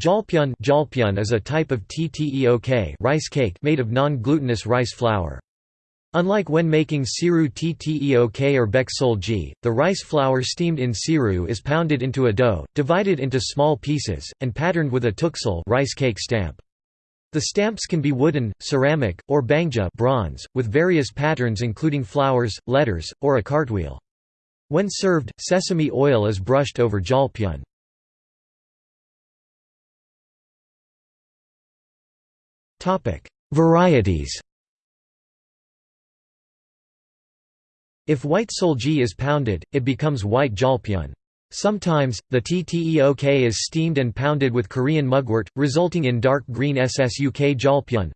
Jalpyeon Jalpyeon is a type of tteok rice cake made of non-glutinous rice flour. Unlike when making siru tteok or seolgi, the rice flour steamed in siru is pounded into a dough, divided into small pieces, and patterned with a tteoksal rice cake stamp. The stamps can be wooden, ceramic, or bangja bronze, with various patterns including flowers, letters, or a cartwheel. When served, sesame oil is brushed over jalpyeon. Varieties If white seolgi is pounded, it becomes white jalpyeon. Sometimes, the tteok is steamed and pounded with Korean mugwort, resulting in dark green ssuk jalpyeon.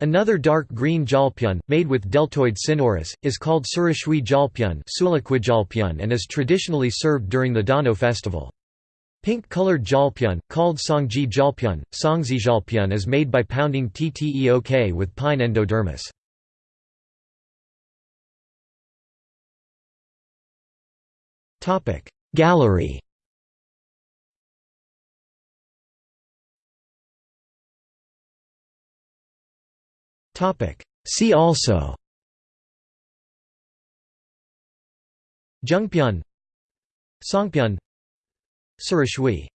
Another dark green jalpyeon, made with deltoid synurus, is called surashui jalpyeon and is traditionally served during the Dano festival. Pink-colored jalpyeon, called songji jalpyeon, songzi jalpyeon is made by pounding tteok with pine endodermis. Gallery. See also. Jungpyeon Songpyeon Surashui